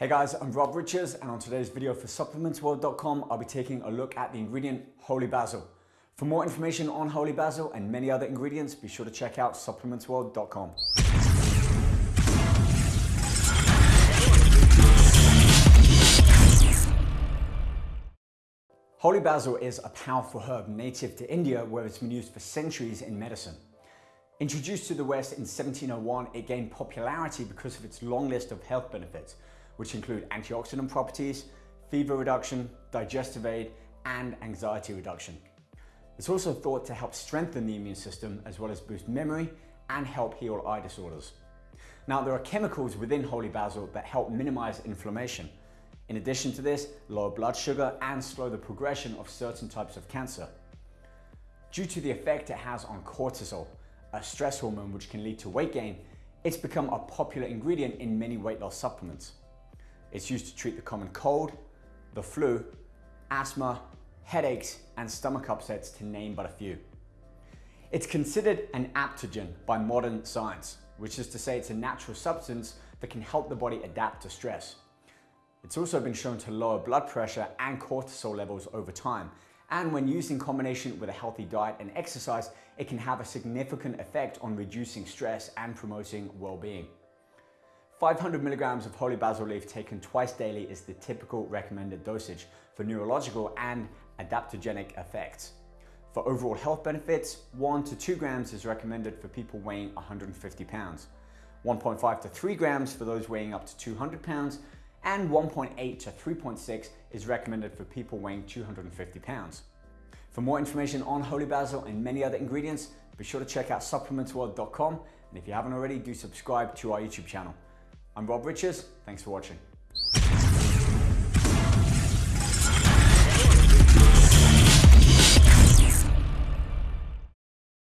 Hey guys, I'm Rob Riches and on today's video for supplementsworld.com, I'll be taking a look at the ingredient Holy Basil. For more information on Holy Basil and many other ingredients, be sure to check out supplementsworld.com. Holy basil is a powerful herb native to India where it's been used for centuries in medicine. Introduced to the West in 1701, it gained popularity because of its long list of health benefits, which include antioxidant properties, fever reduction, digestive aid, and anxiety reduction. It's also thought to help strengthen the immune system as well as boost memory and help heal eye disorders. Now, there are chemicals within holy basil that help minimize inflammation. In addition to this, lower blood sugar and slow the progression of certain types of cancer. Due to the effect it has on cortisol, a stress hormone which can lead to weight gain, it's become a popular ingredient in many weight loss supplements. It's used to treat the common cold, the flu, asthma, headaches, and stomach upsets to name but a few. It's considered an adaptogen by modern science, which is to say it's a natural substance that can help the body adapt to stress. It's also been shown to lower blood pressure and cortisol levels over time. And when used in combination with a healthy diet and exercise, it can have a significant effect on reducing stress and promoting well-being. 500 milligrams of holy basil leaf taken twice daily is the typical recommended dosage for neurological and adaptogenic effects. For overall health benefits, 1 to 2 grams is recommended for people weighing 150 pounds, 1.5 to 3 grams for those weighing up to 200 pounds, and 1.8 to 3.6 is recommended for people weighing 250 pounds. For more information on holy basil and many other ingredients, be sure to check out supplementsworld.com and if you haven't already, do subscribe to our YouTube channel. I'm Rob Riches. Thanks for watching.